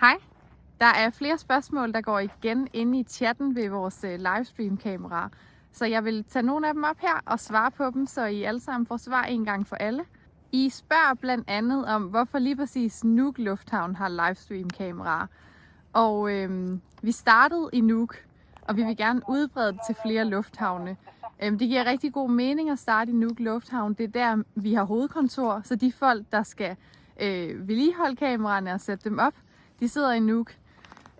Hej. Der er flere spørgsmål, der går igen inde i chatten ved vores øh, livestream-kamera. Så jeg vil tage nogle af dem op her og svare på dem, så I alle sammen får svar en gang for alle. I spørger blandt andet om, hvorfor lige præcis Nuuk Lufthavn har livestream-kameraer. Og øhm, vi startede i Nuuk, og vi vil gerne udbrede det til flere lufthavne. Øhm, det giver rigtig god mening at starte i Nuuk Lufthavn. Det er der, vi har hovedkontor, så de folk, der skal øh, vedligeholde kameraerne og sætte dem op, de sidder i Nuuk.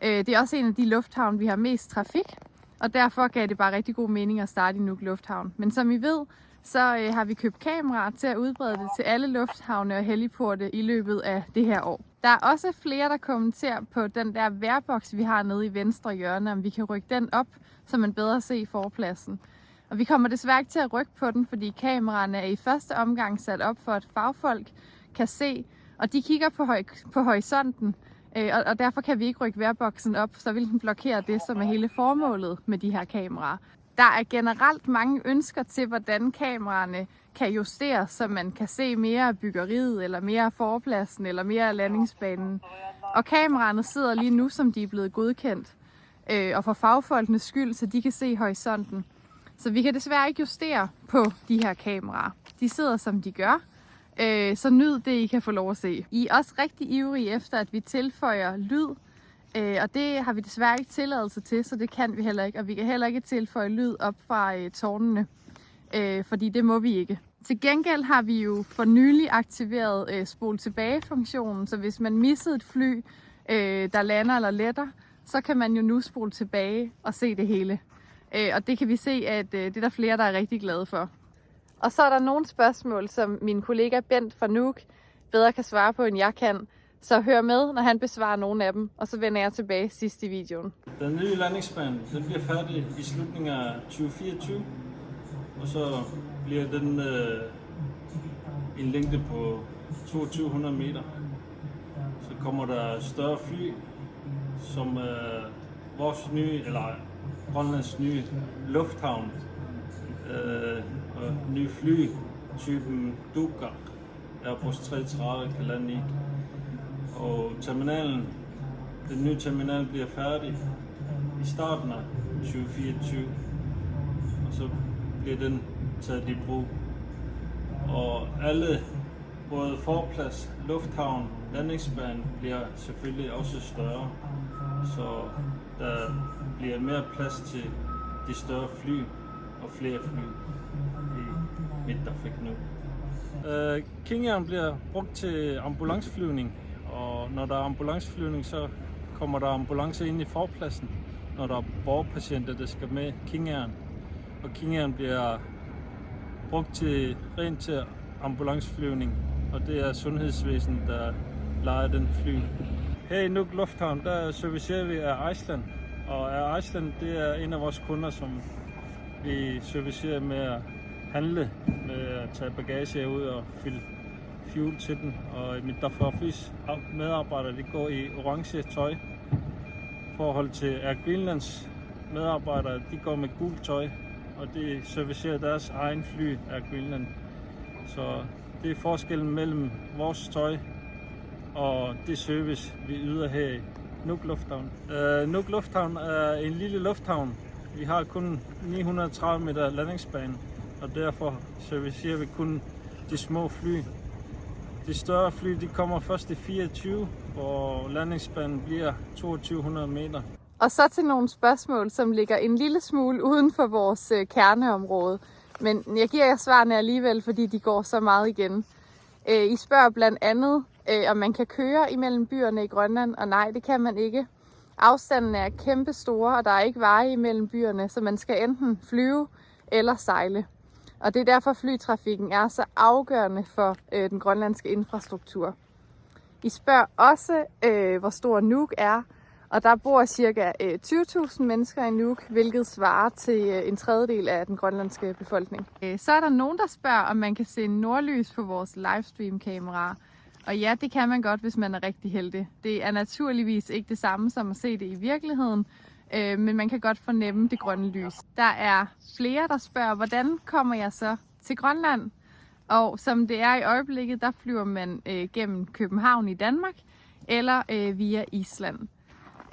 Øh, det er også en af de lufthavne, vi har mest trafik, og derfor gav det bare rigtig god mening at starte i Nuuk Lufthavn. Men som I ved, så øh, har vi købt kameraer til at udbrede det til alle lufthavne og heliporte i løbet af det her år. Der er også flere, der kommenterer på den der værboks, vi har nede i venstre hjørne, om vi kan rykke den op, så man bedre ser forpladsen. Og vi kommer desværre ikke til at rykke på den, fordi kameraerne er i første omgang sat op for, at fagfolk kan se, og de kigger på, på horisonten, Øh, og, og derfor kan vi ikke rykke værboksen op, så vil den blokere det, som er hele formålet med de her kameraer. Der er generelt mange ønsker til, hvordan kameraerne kan justeres, så man kan se mere af byggeriet, eller mere af forpladsen, eller mere af landingsbanen. Og kameraerne sidder lige nu, som de er blevet godkendt, øh, og for fagfolkenes skyld, så de kan se horisonten. Så vi kan desværre ikke justere på de her kameraer. De sidder, som de gør, Øh, så nyd det, I kan få lov at se. I er også rigtig ivrige efter, at vi tilføjer lyd, øh, og det har vi desværre ikke tilladelse til, så det kan vi heller ikke. Og vi kan heller ikke tilføje lyd op fra øh, tårnene, øh, fordi det må vi ikke. Til gengæld har vi jo for nylig aktiveret øh, spol tilbage-funktionen, så hvis man missede et fly, øh, der lander eller letter, så kan man jo nu spole tilbage og se det hele. Øh, og det kan vi se, at øh, det er der flere, der er rigtig glade for. Og så er der nogle spørgsmål, som min kollega Bent fra Nuuk bedre kan svare på, end jeg kan. Så hør med, når han besvarer nogle af dem, og så vender jeg tilbage sidst i videoen. Den nye landingsbane den bliver færdig i slutningen af 2024, og så bliver den øh, en længde på 2200 meter. Så kommer der større fly, som øh, vores nye, eller Grønlands nye lufthavn øh, og ny fly, typen Duga, Airbus 330 kan lande i. Og terminalen, den nye terminal bliver færdig i starten af 2024, og så bliver den taget i brug. Og alle, både forplads, lufthavn, landingsbanen bliver selvfølgelig også større, så der bliver mere plads til de større fly og flere fly vinterfik nu. Øh, King Air bliver brugt til ambulanceflyvning, og når der er ambulanceflyvning, så kommer der ambulance ind i forpladsen, når der er borgerpatienter, der skal med King Air. Og King Air bliver brugt til rent til ambulanceflyvning, og det er sundhedsvæsenet, der leger den fly. Her i Nuuk Lufthavn, der servicerer vi af Iceland, og Air Iceland det er en af vores kunder, som vi servicerer med handle, med at tage bagage ud og fylde fuel til den. Og mit Dafrafis medarbejdere de går i orange tøj. I forhold til Air Greenlands medarbejdere, de går med gult tøj, og de servicerer deres egen fly Air Greenland. Så det er forskellen mellem vores tøj og det service, vi yder her i Nuuk Lufthavn. Uh, Nuuk Lufthavn er en lille lufthavn, vi har kun 930 meter landingsbane, og derfor servicerer vi kun de små fly. De større fly de kommer først i 24, og landingsbanen bliver 2200 meter. Og så til nogle spørgsmål, som ligger en lille smule uden for vores øh, kerneområde. Men jeg giver jer svarene alligevel, fordi de går så meget igen. Øh, I spørger blandt andet, øh, om man kan køre imellem byerne i Grønland, og nej, det kan man ikke. Afstanden er kæmpe store, og der er ikke veje imellem byerne, så man skal enten flyve eller sejle. Og det er derfor flytrafikken er så afgørende for øh, den grønlandske infrastruktur. I spørger også, øh, hvor stor Nuuk er, og der bor ca. Øh, 20.000 mennesker i Nuuk, hvilket svarer til øh, en tredjedel af den grønlandske befolkning. Øh, så er der nogen, der spørger, om man kan se nordlys på vores livestream-kameraer. Og ja, det kan man godt, hvis man er rigtig heldig. Det er naturligvis ikke det samme som at se det i virkeligheden, øh, men man kan godt fornemme det grønne lys. Der er flere, der spørger, hvordan kommer jeg så til Grønland? Og som det er i øjeblikket, der flyver man øh, gennem København i Danmark, eller øh, via Island.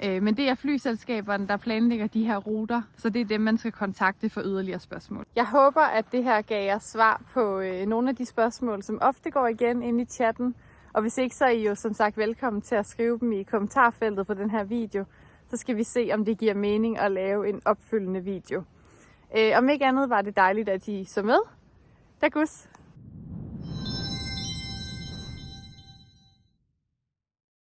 Øh, men det er flyselskaberne, der planlægger de her ruter, så det er dem, man skal kontakte for yderligere spørgsmål. Jeg håber, at det her gav jer svar på øh, nogle af de spørgsmål, som ofte går igen ind i chatten. Og hvis ikke, så er I jo som sagt velkommen til at skrive dem i kommentarfeltet på den her video. Så skal vi se, om det giver mening at lave en opfølgende video. Øh, om ikke andet var det dejligt, at I så med. Tak!